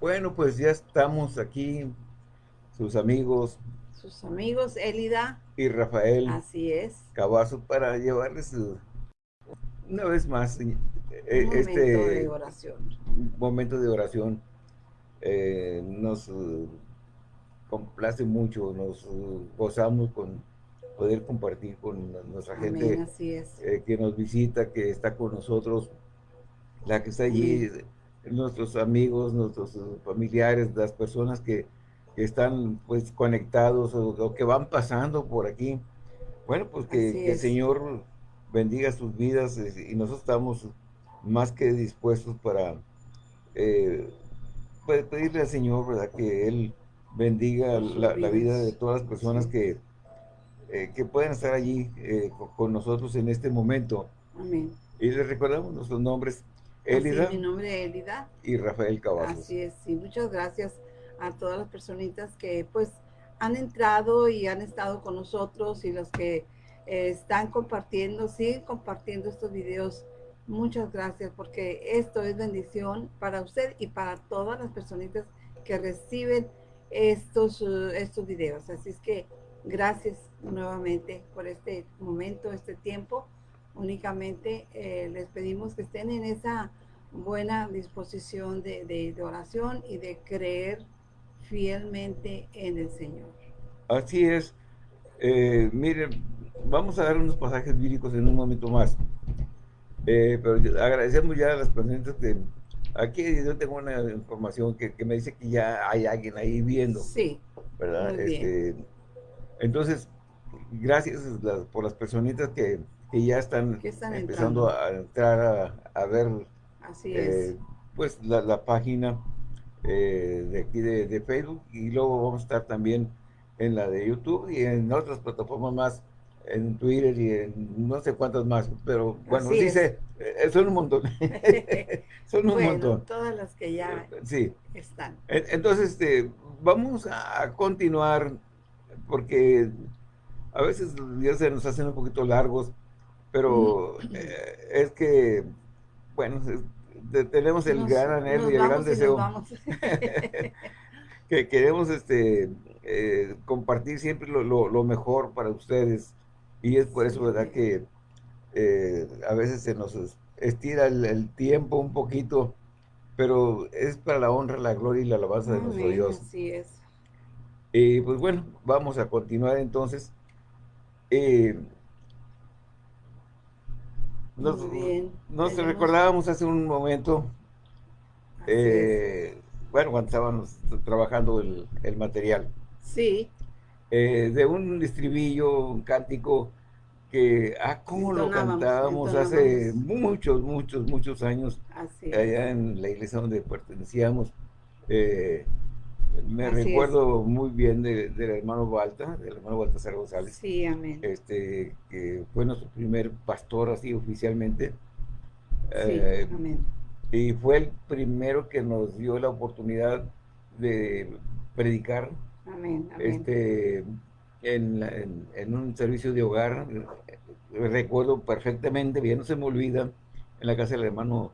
Bueno, pues ya estamos aquí, sus amigos. Sus amigos, Elida. Y Rafael. Así es. Cabazo para llevarles una vez más eh, este momento de oración. momento de oración. Eh, nos uh, complace mucho, nos uh, gozamos con poder compartir con nuestra gente eh, que nos visita, que está con nosotros, la que está allí, nuestros amigos, nuestros uh, familiares, las personas que, están pues conectados o, que van pasando por aquí. Bueno, pues que, el Señor bendiga sus vidas y nosotros estamos más que dispuestos para eh, pues, pedirle al Señor, ¿verdad? Que Él bendiga la, vida de todas las personas que, eh, que pueden estar allí eh, con, nosotros en este momento. Amén. Y les recordamos nuestros nombres. Elida. mi nombre es Elida. Y Rafael Cavazos. Así es, sí. Muchas gracias a todas las personitas que pues han entrado y han estado con nosotros y los que eh, están compartiendo, siguen compartiendo estos videos. Muchas gracias porque esto es bendición para usted y para todas las personitas que reciben estos, estos videos. Así es que gracias nuevamente por este momento, este tiempo. Únicamente eh, les pedimos que estén en esa buena disposición de, oración y de creer fielmente en el Señor. Así es. Eh, miren, vamos a dar unos pasajes bíblicos en un momento más. Eh, pero agradecemos ya a las personas que Aquí yo tengo una información que, me dice que ya hay alguien ahí viendo. Sí. ¿Verdad? Este, entonces, gracias por las personitas que, ya están, empezando a entrar a, ver eh, pues la, página eh, de aquí de, Facebook y luego vamos a estar también en la de YouTube y en otras plataformas más en Twitter y en no sé cuántas más, pero bueno, dice, eh, son un montón. son un montón. Todas las que ya sí. están. Entonces, este, vamos a continuar, porque a veces ya se nos hacen un poquito largos, pero eh, es que, bueno, tenemos el gran anhelo y el gran deseo que queremos este compartir siempre lo, lo, mejor para ustedes y es por eso, ¿verdad? Que eh, a veces se nos estira el, tiempo un poquito, pero es para la honra, la gloria y la alabanza de nuestro Dios. Así es. Y pues bueno, vamos a continuar entonces. Eh, nos, bien. nos recordábamos hace un momento, eh, bueno, cuando estábamos trabajando el, el material. Sí. Eh, de un estribillo, un cántico que, ah, cómo lo cantábamos hace muchos, muchos, muchos años, allá en la iglesia donde pertenecíamos. Eh, me recuerdo muy bien del hermano Balta, del hermano Baltasar González. Sí, amén. Este, que fue nuestro primer pastor así oficialmente. Sí, eh, amén. Y fue el primero que nos dio la oportunidad de predicar este, en, un servicio de hogar, recuerdo perfectamente, bien no se me olvida, en la casa del hermano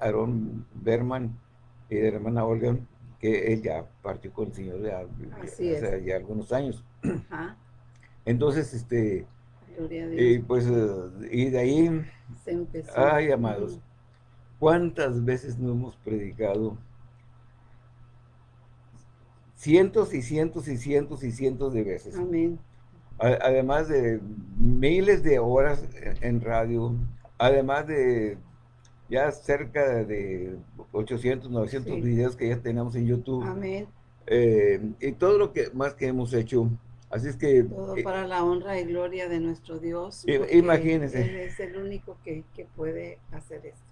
Aaron Berman y de la hermana Olga, que él ya partió con el Señor ya, hace ya algunos años. Entonces, este, y pues, y de ahí, ay, amados, ¿cuántas veces no hemos predicado cientos y cientos y cientos y cientos de veces. Amén. Además de miles de horas en radio, además de ya cerca de 800, 900 videos que ya tenemos en YouTube. Amén. Eh, y todo lo que más que hemos hecho. Así es que... Todo para la honra y gloria de nuestro Dios. Imagínense. Él es el único que, que puede hacer esto.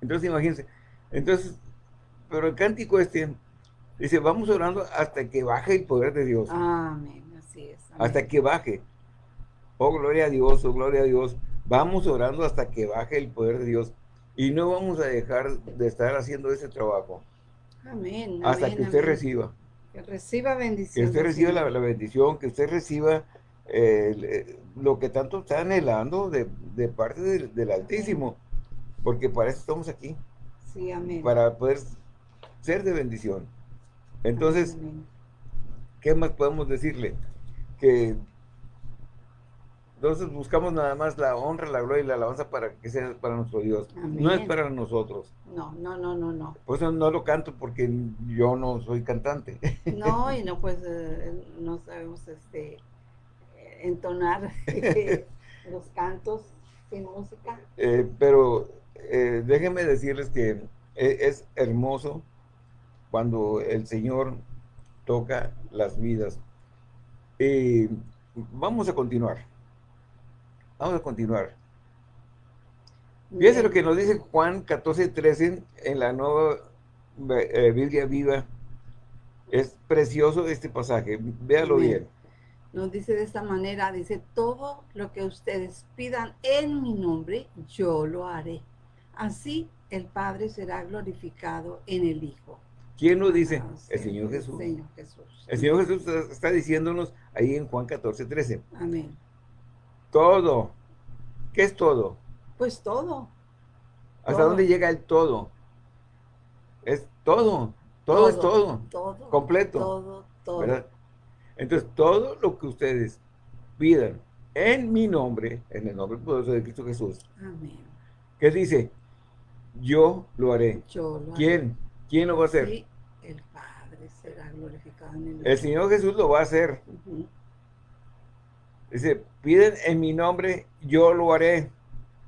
Entonces, imagínense. Entonces, pero el cántico este Dice, vamos orando hasta que baje el poder de Dios. Amén, así es. Hasta que baje. Oh, gloria a Dios, oh, gloria a Dios. Vamos orando hasta que baje el poder de Dios. Y no vamos a dejar de estar haciendo ese trabajo. Amén. Hasta que usted reciba. Que reciba bendición. Que usted reciba la, bendición, que usted reciba eh, lo que tanto está anhelando de, parte del, del Altísimo. Porque para eso estamos aquí. Sí, amén. Para poder ser de bendición. Entonces, ¿qué más podemos decirle? Que entonces buscamos nada más la honra, la gloria y la alabanza para que sea para nuestro Dios. No es para nosotros. No, no, no, no, no. Por eso no lo canto porque yo no soy cantante. No, y no pues eh, no sabemos este entonar los cantos sin música. Eh, pero eh, déjenme decirles que es hermoso cuando el Señor toca las vidas. vamos a continuar. Vamos a continuar. Fíjense lo que nos dice Juan 14, 13 en la nueva eh, Biblia viva. Es precioso este pasaje. Véalo bien. Nos dice de esta manera, dice, todo lo que ustedes pidan en mi nombre, yo lo haré. Así el Padre será glorificado en el Hijo. ¿Quién lo dice? Ah, el Señor Jesús. El Señor Jesús está diciéndonos ahí en Juan 14, 13. Amén. Todo. ¿Qué es todo? Pues todo. ¿Hasta dónde llega el todo? Es todo. Todo, es todo. Todo. Completo. Todo, todo. Entonces, todo lo que ustedes pidan en mi nombre, en el nombre poderoso de Cristo Jesús. Amén. ¿Qué dice? Yo lo haré. Yo lo ¿Quién? ¿Quién lo va a hacer? Sí, el Padre será glorificado en el El Señor Jesús lo va a hacer. Dice, piden en mi nombre, yo lo haré.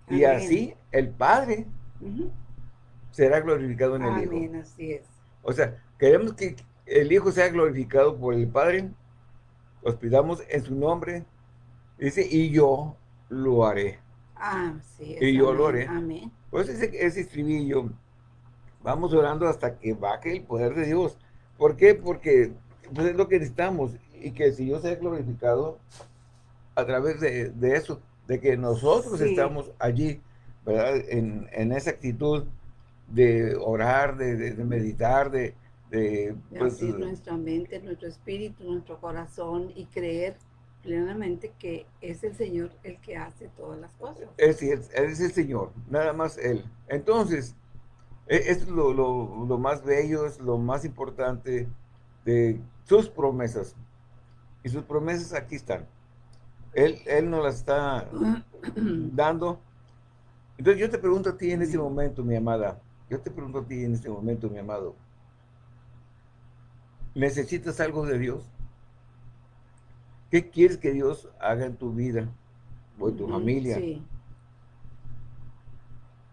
Y así el Padre será glorificado en el Hijo. así es. O sea, queremos que el Hijo sea glorificado por el Padre. Os pidamos en su nombre. Dice, y yo lo haré. Ah, sí. Y yo lo haré. Amén. Pues ese, ese estribillo, vamos orando hasta que baje el poder de Dios. ¿Por qué? Porque pues, es lo que necesitamos. Y que si yo sea glorificado, a través de, eso, de que nosotros estamos allí, ¿verdad? En, esa actitud de orar, de, meditar, de... de pues, nuestra mente, nuestro espíritu, nuestro corazón y creer plenamente que es el Señor el que hace todas las cosas. Es, es, es el Señor, nada más Él. Entonces, e, es lo, lo, lo, más bello, es lo más importante de sus promesas. Y sus promesas aquí están. Él, él nos la está dando. Entonces yo te pregunto a ti en este momento, mi amada, yo te pregunto a ti en este momento, mi amado, ¿necesitas algo de Dios? ¿Qué quieres que Dios haga en tu vida o en tu familia? Sí.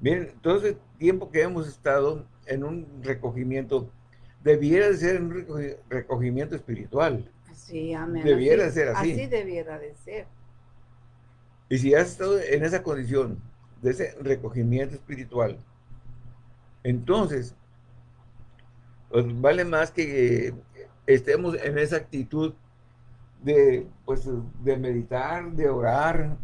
Bien, todo el tiempo que hemos estado en un recogimiento, debiera de ser un recogimiento espiritual. Sí, amén. Debiera ser así. Así debiera de ser. Y si has estado en esa condición de ese recogimiento espiritual, entonces, pues vale más que estemos en esa actitud de, pues, de meditar, de orar,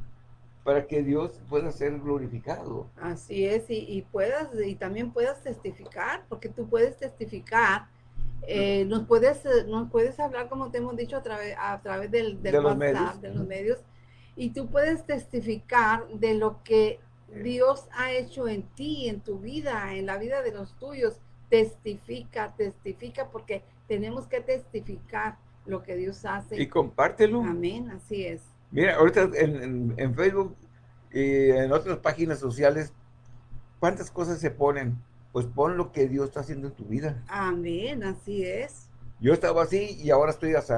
para que Dios pueda ser glorificado. Así es, y, y, puedas, y también puedas testificar, porque tú puedes testificar eh, nos puedes eh, nos puedes hablar como te hemos dicho a través a través del, de los medios. de los medios y tú puedes testificar de lo que Dios ha hecho en ti en tu vida en la vida de los tuyos. Testifica testifica porque tenemos que testificar lo que Dios hace. Y compártelo. Amén así es. Mira ahorita en, en Facebook y en otras páginas sociales cuántas cosas se ponen pues pon lo que Dios está haciendo en tu vida. Amén, así es. Yo estaba así y ahora estoy así.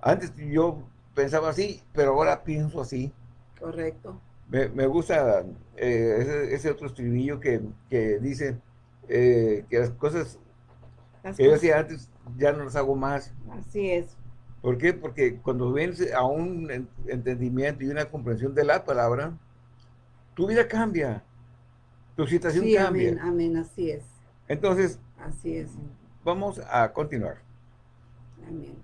Antes yo pensaba así, pero ahora pienso así. Correcto. Me, gusta eh, ese, otro estribillo que, dice eh, que las cosas que yo hacía antes ya no las hago más. Así es. ¿Por qué? Porque cuando vienes a un entendimiento y una comprensión de la palabra, tu vida cambia tu situación sí, cambia. Amén, amén, así es. Entonces, así es. Vamos a continuar. Amén.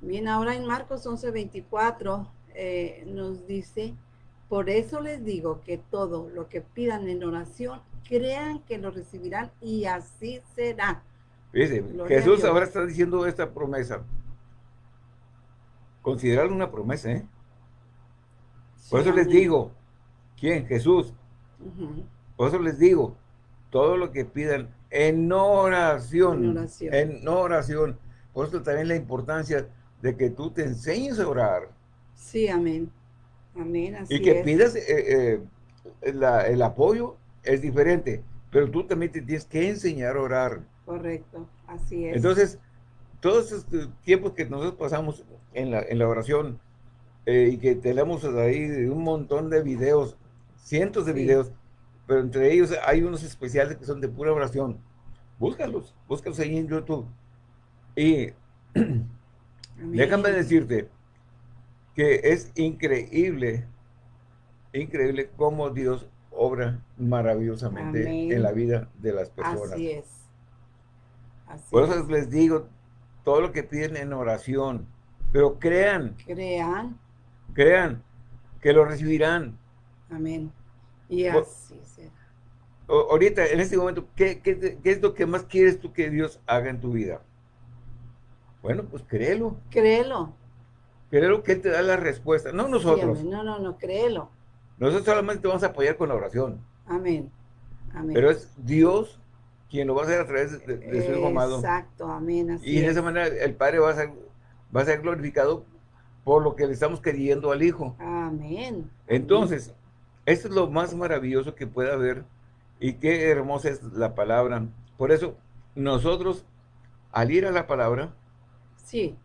Bien, ahora en Marcos 11, 24 eh, nos dice, por eso les digo que todo lo que pidan en oración, crean que lo recibirán y así será. Jesús ahora está diciendo esta promesa. Considerarlo una promesa, ¿eh? Por eso les digo, ¿quién? Jesús. Por eso les digo, todo lo que pidan en oración. En oración. En oración. Por eso también la importancia de que tú te enseñes a orar. Sí, amén. Amén, así Y que pidas eh, eh, el apoyo es diferente, pero tú también te tienes que enseñar a orar. Correcto, así es. Entonces, todos estos tiempos que nosotros pasamos en la, en la oración eh, y que tenemos ahí un montón de videos, cientos de videos, pero entre ellos hay unos especiales que son de pura oración. Búscalos, búscalos ahí en YouTube. Y déjame decirte que es increíble, increíble cómo Dios obra maravillosamente en la vida de las personas. Así es. Por eso les digo, todo lo que piden en oración, pero crean. Crean. Crean que lo recibirán. Amén. Y así será. Ahorita, en este momento, ¿qué, ¿qué, es lo que más quieres tú que Dios haga en tu vida? Bueno, pues créelo. Créelo. Créelo que Él te da la respuesta, no nosotros. no, no, no, créelo. Nosotros solamente te vamos a apoyar con la oración. Amén. Amén. Pero es Dios quien lo va a hacer a través de, su Hijo amado. Exacto, amén. y de esa manera el Padre va a, ser, va a ser glorificado por lo que le estamos queriendo al Hijo. Amén. Entonces, esto es lo más maravilloso que puede haber y qué hermosa es la palabra. Por eso, nosotros, al ir a la palabra, sí.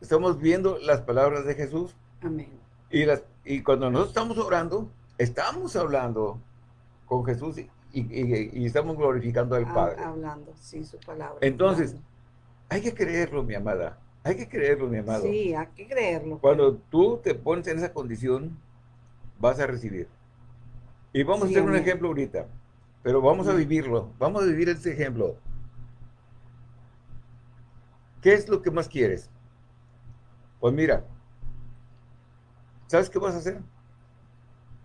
estamos viendo las palabras de Jesús. Amén. Y, las, y cuando nosotros estamos orando, estamos hablando con Jesús y, y, estamos glorificando al Padre. Hablando, sí, su palabra. Entonces, hay que creerlo, mi amada. Hay que creerlo, mi amado. Sí, hay que creerlo. Cuando tú te pones en esa condición, vas a recibir. Y vamos a hacer un ejemplo ahorita, pero vamos a vivirlo. Vamos a vivir este ejemplo. ¿Qué es lo que más quieres? Pues mira, ¿sabes qué vas a hacer?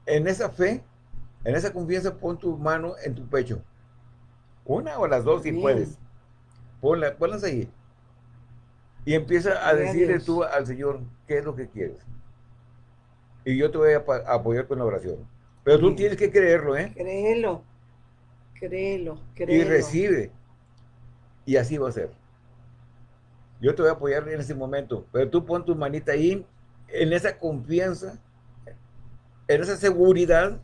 En esa fe, en esa confianza, pon tu mano en tu pecho. Una o las dos si puedes. Ponla, ponlas ahí. Y empieza a decirle tú al Señor qué es lo que quieres. Y yo te voy a apoyar con la oración. Pero tú tienes que creerlo, ¿eh? Créelo. Créelo, créelo. Y recibe. Y así va a ser. Yo te voy a apoyar en ese momento. Pero tú pon tu manita ahí, en esa confianza, en esa seguridad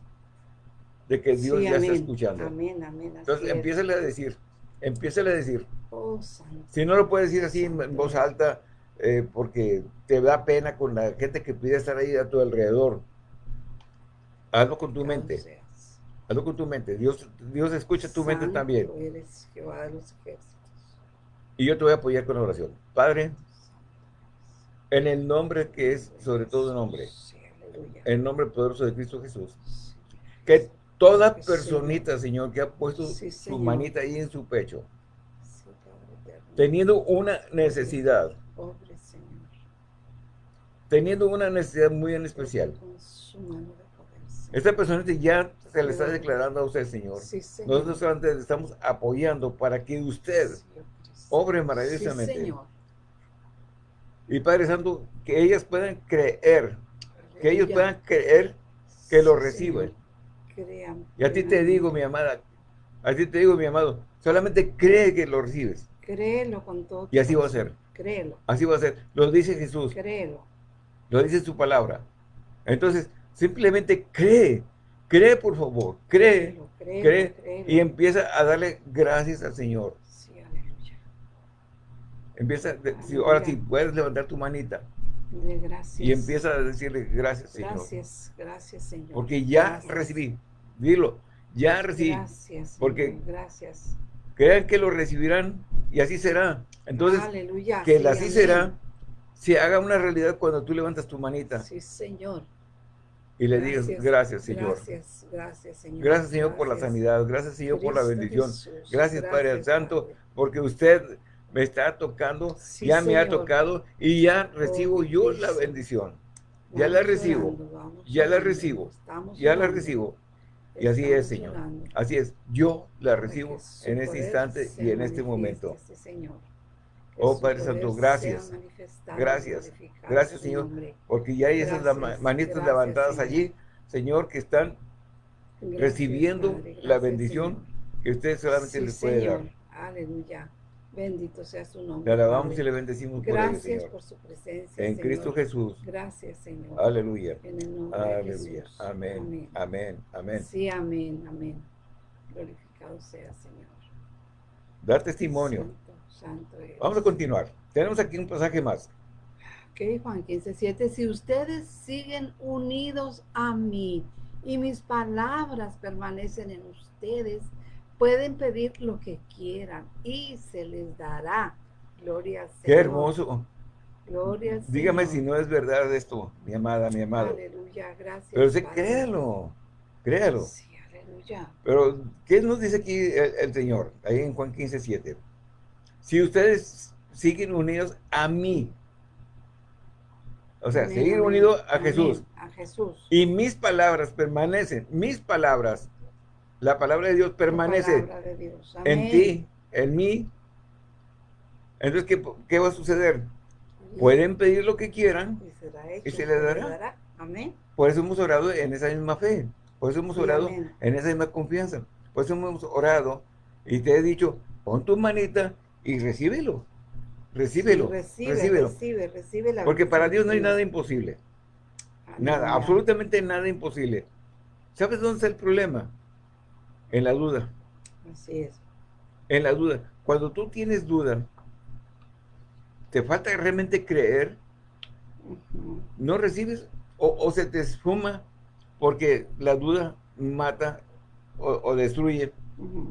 de que Dios ya está escuchando. Amén, amén. Entonces, empieza a decir, empieza a decir, Oh, si no lo puedes decir así en voz alta, eh, porque te da pena con la gente que pide estar ahí a tu alrededor. Hazlo con tu mente. Hazlo con tu mente. Dios, Dios escucha tu mente también. Y yo te voy a apoyar con la oración. Padre, en el nombre que es sobre todo nombre, en el nombre poderoso de Cristo Jesús, que toda personita, Señor, que ha puesto su manita ahí en su pecho, teniendo una necesidad, teniendo una necesidad muy en especial. Esta persona ya se le está declarando a usted, Señor. Nosotros solamente le estamos apoyando para que usted obre maravillosamente. Y Padre Santo, que ellas puedan creer, que ellos puedan creer que lo reciben. Y a ti te digo, mi amada, a ti te digo, mi amado, solamente cree que lo recibes. Créelo con todo. Y así va a ser. Créelo. Así va a ser. Lo dice Jesús. Créelo. Lo dice su palabra. Entonces, simplemente cree. Cree, por favor. Cree. cree. Y empieza a darle gracias al Señor. Sí, aleluya. Empieza, ahora sí, puedes levantar tu manita. Gracias. Y empieza a decirle gracias, Señor. Gracias, gracias, Señor. Porque ya recibí. Dilo, ya recibí. Gracias. Porque gracias. Crean que lo recibirán y así será. Entonces, que el así será se haga una realidad cuando tú levantas tu manita. Sí, Señor. Y le digas, gracias, Señor. Gracias, gracias, Señor. Gracias, Señor, por la sanidad. Gracias, Señor, por la bendición. gracias, Padre Santo, porque usted me está tocando, ya me ha tocado y ya recibo oh, yo la bendición. Ya la recibo, ya la recibo, ya la recibo. Y así es, Señor. Así es. Yo la recibo en este instante y en este momento. Oh Padre Santo, gracias. Gracias. Gracias, Señor. Porque ya hay esas manitas levantadas allí, Señor, que están recibiendo la bendición que usted solamente le puede dar. Aleluya. Bendito sea su nombre. Le alabamos y le bendecimos Gracias por, Gracias por su presencia. En Cristo Jesús. Gracias, Señor. Aleluya. En el nombre Aleluya. de Jesús. Amén. Amén. Amén. Sí, amén. Amén. Glorificado sea, Señor. Dar testimonio. Santo, Vamos a continuar. Tenemos aquí un pasaje más. Ok, Juan 15, 7. Si ustedes siguen unidos a mí y mis palabras permanecen en ustedes, Pueden pedir lo que quieran y se les dará. Gloria a Señor. Qué hermoso. Gloria Dígame si no es verdad esto, mi amada, mi amado. Aleluya, gracias. Pero sí, créalo, créalo. Sí, aleluya. Pero, ¿qué nos dice aquí el, Señor? Ahí en Juan 15, 7. Si ustedes siguen unidos a mí, o sea, seguir unidos a Jesús. A Jesús. Y mis palabras permanecen, mis palabras la palabra de Dios permanece en ti, en mí. Entonces, ¿qué, va a suceder? Pueden pedir lo que quieran y, se les dará. Amén. Por eso hemos orado en esa misma fe. Por eso hemos orado en esa misma confianza. Por eso hemos orado y te he dicho, pon tu manita y recíbelo. Recíbelo. recíbelo. Recibe, recibe la Porque para Dios no hay nada imposible. Nada, absolutamente nada imposible. ¿Sabes dónde está el problema? En la duda. Así es. En la duda. Cuando tú tienes duda, te falta realmente creer, no recibes o, se te esfuma porque la duda mata o, destruye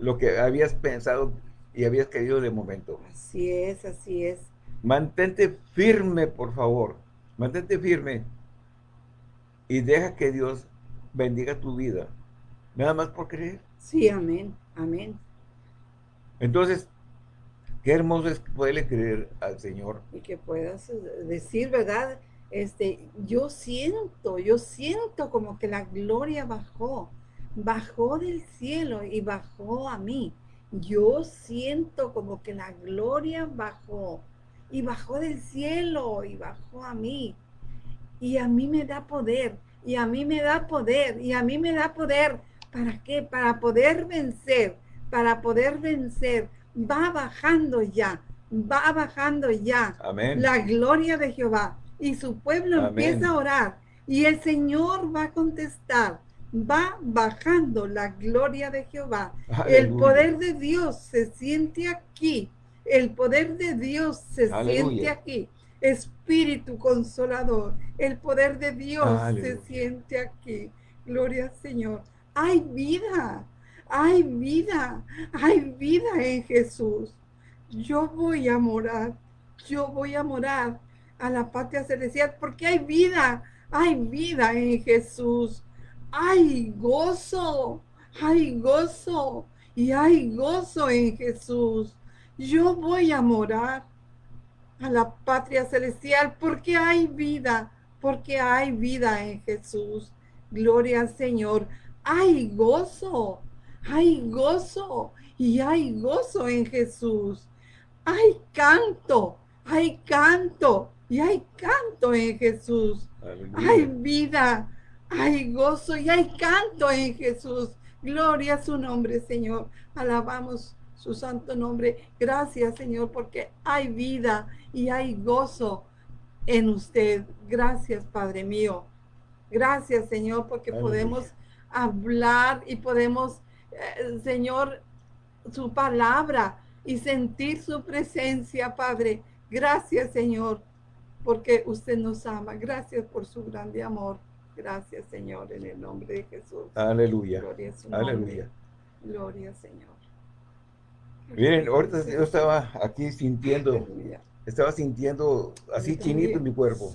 lo que habías pensado y habías querido de momento. Así es, así es. Mantente firme, por favor. Mantente firme y deja que Dios bendiga tu vida. Nada más por creer. Sí, amén, amén. Entonces, qué hermoso es poderle creer al Señor. Y que puedas eh, decir, ¿verdad? Este, yo siento, yo siento como que la gloria bajó, bajó del cielo y bajó a mí. Yo siento como que la gloria bajó y bajó del cielo y bajó a mí. Y a mí me da poder, y a mí me da poder, y a mí me da poder ¿Para qué? Para poder vencer, para poder vencer. Va bajando ya, va bajando ya Amén. la gloria de Jehová. Y su pueblo empieza a orar y el Señor va a contestar. Va bajando la gloria de Jehová. El poder de Dios se siente aquí. El poder de Dios se siente aquí. Espíritu consolador. El poder de Dios se siente aquí. Gloria al Señor hay vida, hay vida, hay vida en Jesús. Yo voy a morar, yo voy a morar a la patria celestial porque hay vida, hay vida en Jesús. Hay gozo, hay gozo y hay gozo en Jesús. Yo voy a morar a la patria celestial porque hay vida, porque hay vida en Jesús. Gloria al Señor hay gozo, hay gozo y hay gozo en Jesús. Hay canto, hay canto y hay canto en Jesús. Hay vida, hay gozo y hay canto en Jesús. Gloria a su nombre, Señor. Alabamos su santo nombre. Gracias, Señor, porque hay vida y hay gozo en usted. Gracias, Padre mío. Gracias, Señor, porque podemos hablar y podemos, eh, Señor, su palabra y sentir su presencia, Padre. Gracias, Señor, porque usted nos ama. Gracias por su grande amor. Gracias, Señor, en el nombre de Jesús. Aleluya. Gloria Aleluya. Gloria, Señor. Miren, ahorita yo estaba aquí sintiendo estaba sintiendo así chinito en mi cuerpo.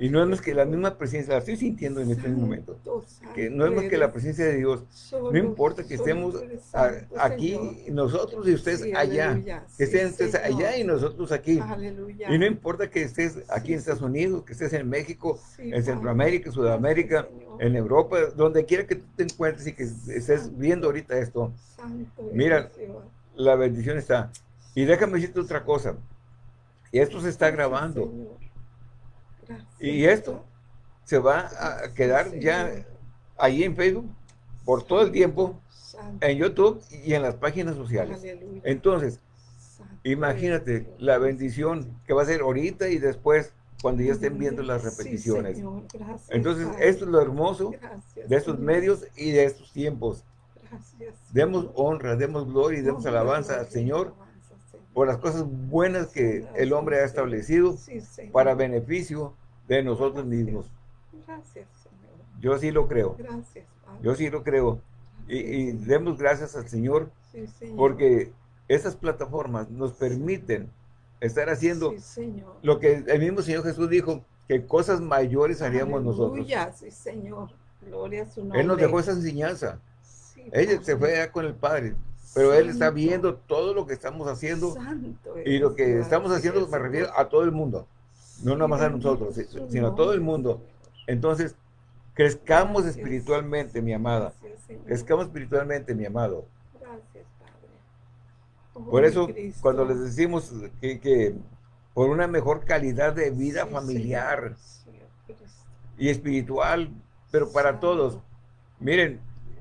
y no es más que la misma presencia, la estoy sintiendo en este momento. Que no es más que la presencia de Dios. no importa que estemos aquí nosotros y ustedes allá. Que estén ustedes allá y nosotros aquí. Y no importa que estés aquí en Estados Unidos, que estés en México, en Centroamérica, Sudamérica, en Europa, donde quiera que tú te encuentres y que estés viendo ahorita esto. Mira, la bendición está. Y déjame decirte otra cosa. Y esto se está grabando. y esto se va a quedar ya ahí en Facebook por todo el tiempo en YouTube y en las páginas sociales. Entonces, imagínate la bendición que va a ser ahorita y después cuando ya estén viendo las repeticiones. Entonces, esto es lo hermoso de estos medios y de estos tiempos. Demos honra, demos gloria y demos alabanza al Señor por las cosas buenas que el hombre ha establecido para beneficio de nosotros mismos. Yo sí lo creo. Yo sí lo creo. Y, demos gracias al Señor, porque esas plataformas nos permiten estar haciendo lo que el mismo Señor Jesús dijo, que cosas mayores haríamos nosotros. sí Señor. Gloria a su nombre. Él nos dejó esa enseñanza. Ella se fue allá con el Padre, pero Él está viendo todo lo que estamos haciendo. y lo que estamos haciendo me refiero a todo el mundo. No nada más a nosotros, sino a todo el mundo. Entonces, crezcamos espiritualmente, mi amada. Crezcamos espiritualmente, mi amado. Gracias, Padre. Por eso, cuando les decimos que, por una mejor calidad de vida familiar y espiritual, pero para todos, miren,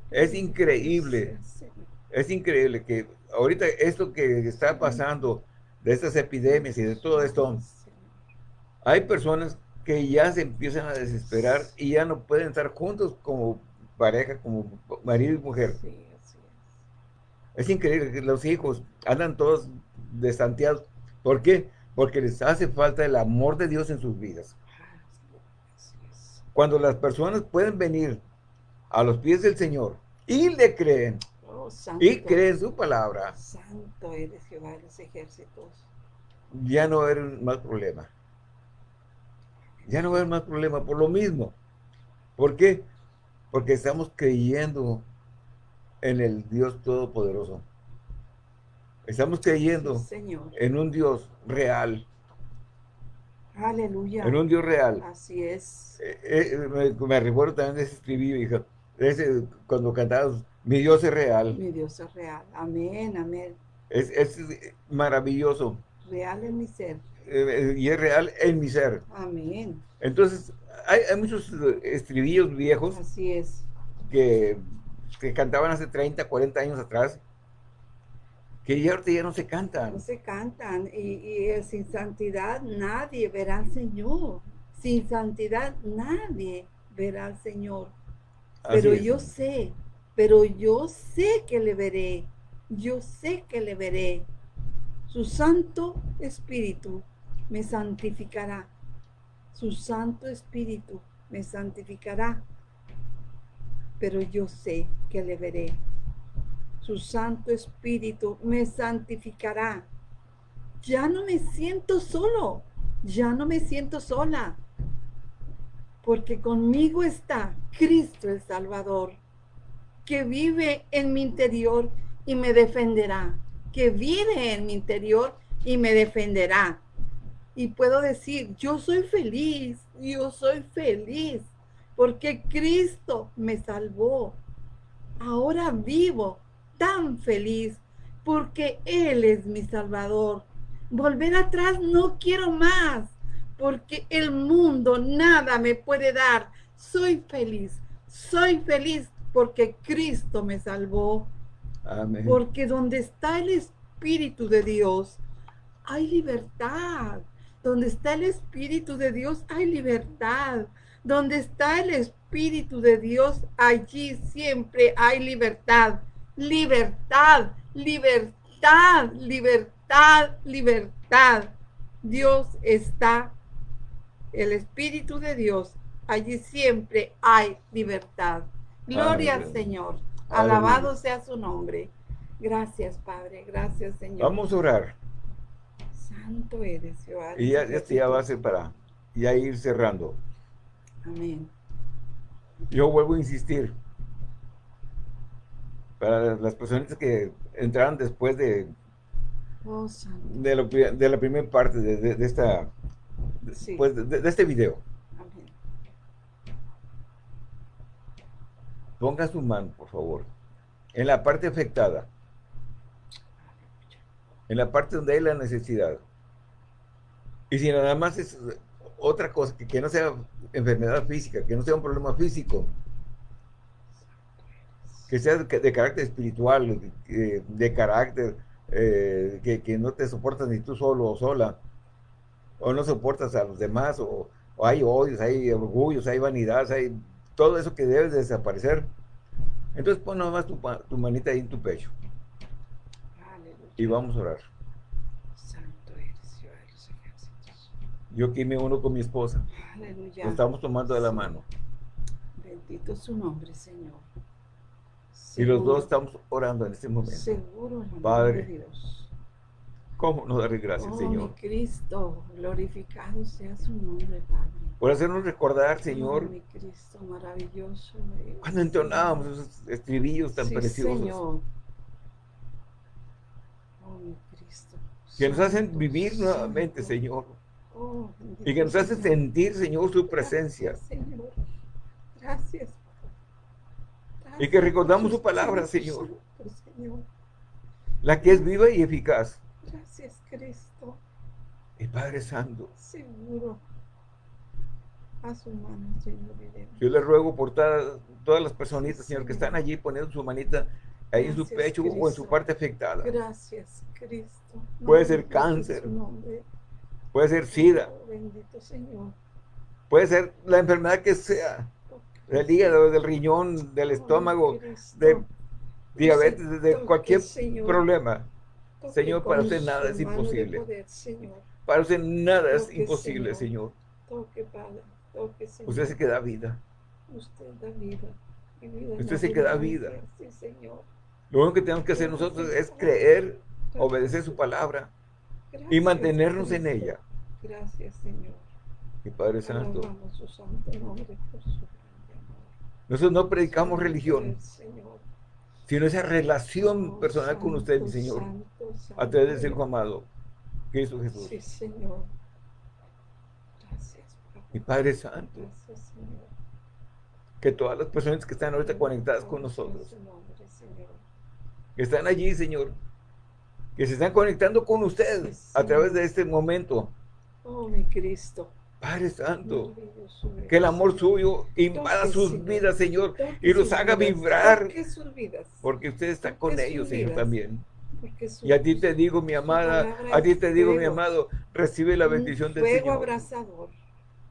es increíble, es increíble que ahorita esto que está pasando, de estas epidemias y de todo esto, hay personas que ya se empiezan a desesperar y ya no pueden estar juntos como pareja, como marido y mujer. es. increíble que los hijos andan todos desanteados. ¿Por qué? Porque les hace falta el amor de Dios en sus vidas. Cuando las personas pueden venir a los pies del Señor y le creen, oh, y creen su palabra, Santo eres Jehová de los ejércitos. Ya no era más problema. Ya no va a haber más problema por lo mismo. ¿Por qué? Porque estamos creyendo en el Dios Todopoderoso. Estamos creyendo en un Dios real. Aleluya. En un Dios real. Así es. Eh, eh, me, recuerdo también de ese estribillo, hija. Ese, cuando cantabas, mi Dios es real. Mi Dios es real. Amén, amén. Es, es maravilloso. Real en mi ser. Eh, y es real en mi ser. Amén. Entonces, hay, muchos estribillos viejos. Así es. Que, cantaban hace 30, 40 años atrás, que ya ahorita ya no se cantan. No se cantan. Y, y sin santidad nadie verá al Señor. Sin santidad nadie verá al Señor. Pero yo sé, pero yo sé que le veré. Yo sé que le veré. Su Santo Espíritu me santificará. Su Santo Espíritu me santificará. Pero yo sé que le veré. Su Santo Espíritu me santificará. Ya no me siento solo. Ya no me siento sola. Porque conmigo está Cristo el Salvador, que vive en mi interior y me defenderá. Que vive en mi interior y me defenderá y puedo decir, yo soy feliz, yo soy feliz, porque Cristo me salvó. Ahora vivo tan feliz, porque Él es mi Salvador. Volver atrás no quiero más, porque el mundo nada me puede dar. Soy feliz, soy feliz porque Cristo me salvó. Amén. Porque donde está el Espíritu de Dios, hay libertad. Donde está el Espíritu de Dios hay libertad. Donde está el Espíritu de Dios, allí siempre hay libertad. Libertad, libertad, libertad, libertad. Dios está, el Espíritu de Dios, allí siempre hay libertad. Gloria al Señor. Alabado sea su nombre. Gracias, Padre. Gracias, Señor. Vamos a orar. Santo eres, Y ya, este ya va a ser para ya ir cerrando. Amén. Yo vuelvo a insistir. Para las personas que entraron después de, oh, de, de, la primera parte de, esta pues, de, este video. Amén. Ponga su mano, por favor, en la parte afectada en la parte donde hay la necesidad. Y si nada más es otra cosa, que, que no sea enfermedad física, que no sea un problema físico, Que sea de, carácter espiritual, de, carácter, eh, que, no te soportas ni tú solo o sola, o no soportas a los demás, o, hay odios, hay orgullos, hay vanidades, hay todo eso que debe desaparecer. Entonces pon nomás tu, tu manita ahí en tu pecho. Y vamos a orar. Santo eres, Yo aquí me uno con mi esposa. Aleluya. estamos tomando de la mano. Bendito su nombre, Señor. Y los dos estamos orando en este momento. Seguro, Padre, Dios. ¿Cómo nos daré gracias, oh, Señor? Mi Cristo, glorificado sea su nombre, Padre. Por hacernos recordar, oh, Señor. mi Cristo, maravilloso. Cuando entonábamos esos estribillos tan preciosos. Señor. Oh, mi Cristo. Que nos hacen vivir nuevamente, Señor. Oh, y que nos hacen sentir, Señor, su presencia. Señor. Gracias. Y que recordamos su palabra, Señor. La que es viva y eficaz. Gracias, Cristo. Y Padre Santo. Seguro. A su mano, Señor. Yo le ruego por todas las personitas, Señor, que están allí poniendo su manita ahí en su pecho o en su parte afectada. Gracias, Cristo. Puede ser cáncer. Puede ser sida. Oh, bendito Señor. Puede ser la enfermedad que sea del hígado, del riñón, del estómago, de diabetes, de cualquier problema. Señor, para usted nada es imposible. Para usted nada es imposible, Señor. Usted se queda vida. Usted da vida. Usted se queda vida. Lo único que tenemos que hacer nosotros es creer, obedecer su palabra y mantenernos en ella. Gracias, Señor. Y Padre Santo. Nosotros no predicamos religión, sino esa relación oh, personal con usted, mi Señor, a través del Hijo amado, Cristo Jesús. Sí, Señor. Gracias, Mi Padre Santo. Que todas las personas que están ahorita conectadas con nosotros, que están allí, Señor, que se están conectando con usted a través de este momento. Oh, mi Cristo. Padre Santo, que el amor suyo invada sus vidas, Señor, y los haga vibrar. Porque usted está con ellos, Señor, también. Y a ti te digo, mi amada, a ti te digo, mi amado, recibe la bendición del Señor. abrazador.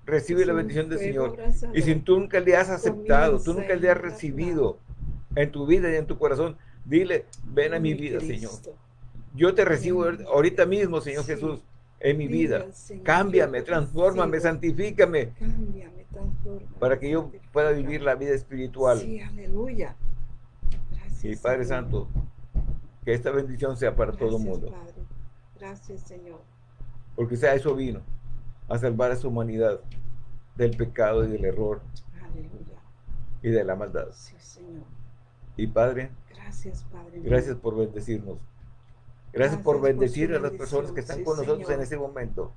Recibe la bendición del Señor. Y si tú nunca le has aceptado, tú nunca le has recibido en tu vida y en tu corazón, dile, ven a mi vida, Señor. Yo te recibo ahorita mismo, Señor Jesús en mi vida. Cámbiame, transfórmame, santifícame. Cámbiame, transfórmame. Para que yo pueda vivir la vida espiritual. Sí, aleluya. Gracias. Y Padre Santo, que esta bendición sea para todo el mundo. Padre. Gracias, Señor. Porque sea eso vino, a salvar a su humanidad del pecado y del error. Aleluya. Y de la maldad. Sí, Señor. Y Padre, gracias, Padre. Gracias por bendecirnos. Gracias, por bendecir a las personas que están con nosotros en este momento.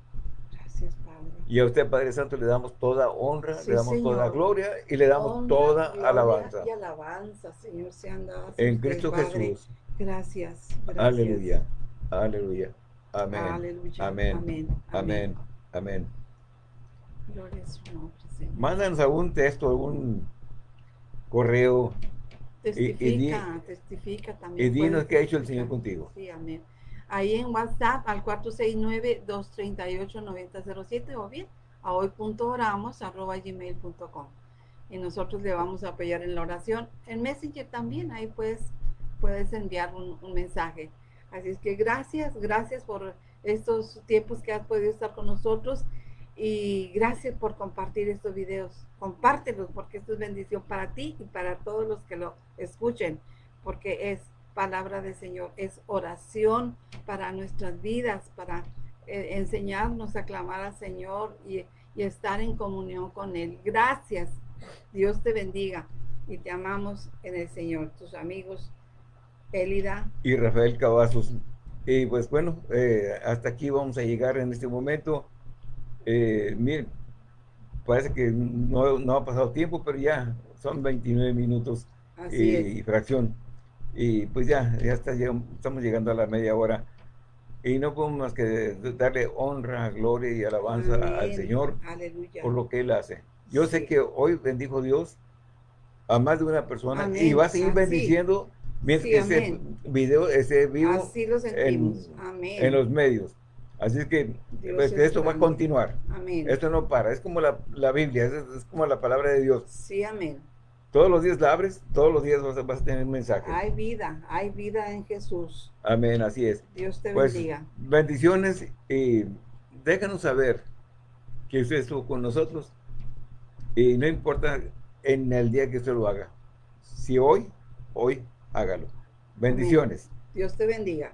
Gracias, Padre. Y a usted, Padre Santo, le damos toda honra, le damos toda gloria y le damos toda alabanza. Y alabanza, Señor, sean dadas En Cristo Jesús. Gracias, Aleluya. Aleluya. Amén. Aleluya. Amén. Amén. Amén. Amén. Gloria a su nombre, Señor. Mándanos algún texto, algún correo Testifica, testifica también. Y dinos qué ha hecho el Señor contigo. Sí, amén. Ahí en WhatsApp al 469-238-9007 o bien a hoy.oramos arroba gmail.com y nosotros le vamos a apoyar en la oración. En Messenger también, ahí puedes, puedes enviar un, mensaje. Así es que gracias, gracias por estos tiempos que has podido estar con nosotros y gracias por compartir estos videos. Compártelos porque esto es bendición para ti y para todos los que lo escuchen, porque es palabra del Señor, es oración para nuestras vidas, para eh, enseñarnos a clamar al Señor y estar en comunión con Él. Gracias. Dios te bendiga y te amamos en el Señor. Tus amigos, Elida. Y Rafael Cavazos. Y pues bueno, eh, hasta aquí vamos a llegar en este momento. Eh, miren, parece que no, ha pasado tiempo, pero ya son 29 minutos y, fracción. Y pues ya, ya está, estamos llegando a la media hora. Y no podemos más que darle honra, gloria y alabanza al Señor por lo que Él hace. Yo sé que hoy bendijo Dios a más de una persona y va a seguir bendiciendo mientras ese video, ese vivo en, los medios. Así que pues, esto va a continuar. Esto no para. Es como la, Biblia, es, como la palabra de Dios. Sí, amén. Todos los días la abres, todos los días vas a, tener un mensaje. Hay vida, hay vida en Jesús. Amén, así es. Dios te pues, bendiga. Bendiciones y déjanos saber que usted estuvo con nosotros. Y no importa en el día que usted lo haga. Si hoy, hoy hágalo. Bendiciones. Dios te bendiga.